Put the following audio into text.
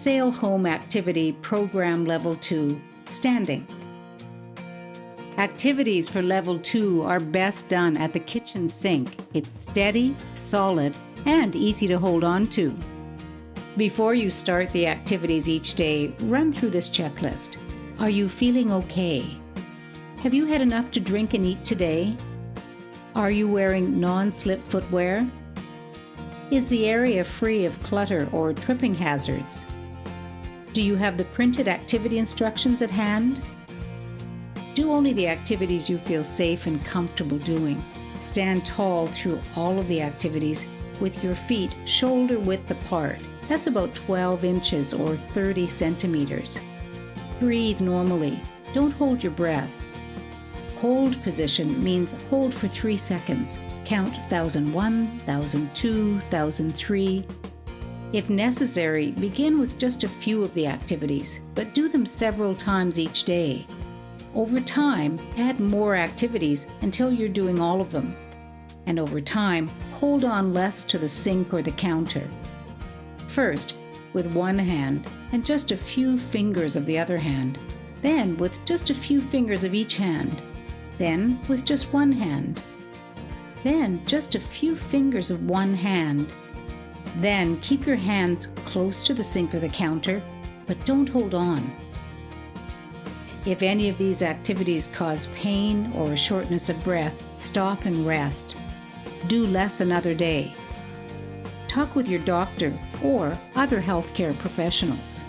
Sail Home Activity Program Level 2 Standing. Activities for Level 2 are best done at the kitchen sink. It's steady, solid, and easy to hold on to. Before you start the activities each day, run through this checklist. Are you feeling okay? Have you had enough to drink and eat today? Are you wearing non slip footwear? Is the area free of clutter or tripping hazards? Do you have the printed activity instructions at hand? Do only the activities you feel safe and comfortable doing. Stand tall through all of the activities with your feet shoulder width apart. That's about 12 inches or 30 centimeters. Breathe normally. Don't hold your breath. Hold position means hold for 3 seconds. Count 1001, 1002, 1003. If necessary, begin with just a few of the activities, but do them several times each day. Over time, add more activities until you're doing all of them. And over time, hold on less to the sink or the counter. First, with one hand and just a few fingers of the other hand. Then, with just a few fingers of each hand. Then, with just one hand. Then, just a few fingers of one hand. Then, keep your hands close to the sink or the counter, but don't hold on. If any of these activities cause pain or shortness of breath, stop and rest. Do less another day. Talk with your doctor or other healthcare professionals.